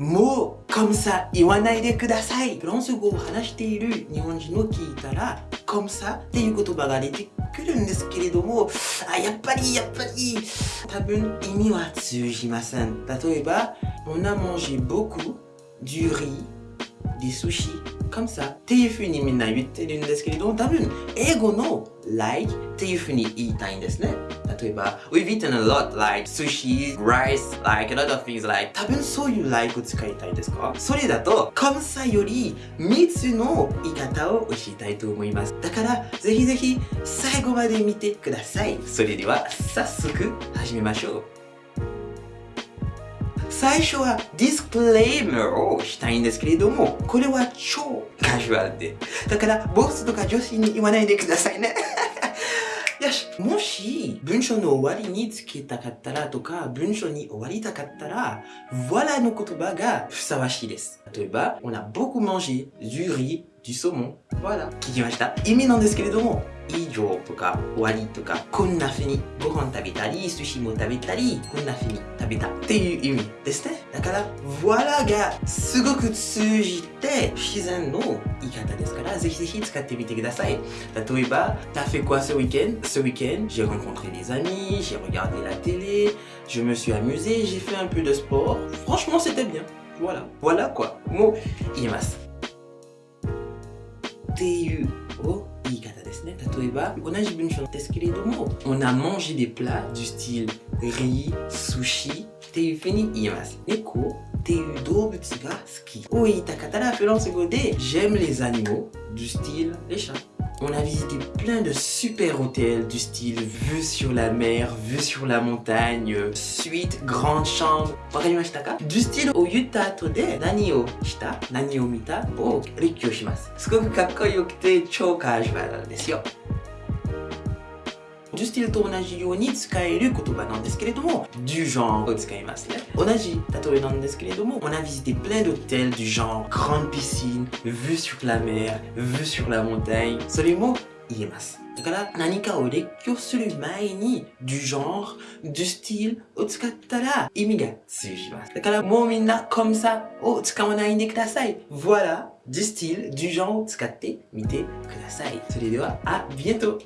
もう、コムサ言わないでください。フランス語を話している日本人を聞いたら、コムサっていう言葉が出てくるんですけれども、あ、やっぱり、やっぱり、多分意味は通じません。例えば、on a mangé beaucoup du riz, des sushis, comme ça っていう風にみんな言ってるんですけれど、多分英語の like っていう風に言いたいんですね。例えば、we've eaten a lot like sushi, rice, like a lot of things like 多分そういう like を使いたいですか？それだと、comme ça より3つの言い方を教えたいと思います。だから、ぜひぜひ最後まで見てください。それでは早速始めましょう。最初はディスクレイマーをしたいんですけれども、これは超カジュアルで。だから、ボスとか女子に言わないでくださいね。よし。もし、文章の終わりにつけたかったらとか、文章に終わりたかったら、voilà の言葉がふさわしいです。例えば、on a beaucoup mangé du riz, du saumon. voilà. 聞きました意味なんですけれども、以上とか終わりとか、こんな風にご飯食べたり、寿司も食べたり、こんな風に食べたっていう意味ですね。だから、voilà がすごく通じて不自然の言い方ですから、ぜひぜひ使ってみてください。例えば、t'as fait quoi ce week-end Ce week-end, j'ai rencontré des amis, j'ai regardé la télé, je me suis amusé, j'ai fait un peu de sport. Franchement, c'était bien. Voilà. Voilà quoi. もう言います。 っていうを言い方ですね。例えば、同じ文章ですけれども、on a mangé des plats du style riz, sushi っていうふうに言います。猫っていう動物が好きを言いたかったら、フランス語で j'aime les animaux du style les chats. on a visité plein de super hôtels du style vue sur la mer, vue sur la montagne, suite, grande chambre. Du style au yuta to de nani o shita, nani o mita o rikkyou shimasu. Sukoku kakkoyoku te chou kawaii desu yo. 10スティルと同じように使える言葉なんですけれども du genre hein. on a visité plein d'hôtels du genre. Grande piscine vue sur la mer vue sur la montagne. それも言えますだから何かを列挙する前に du genre du style を使ったら意味が通じますだからもうみんな comme ça oh, voilà du style du genre À bientôt.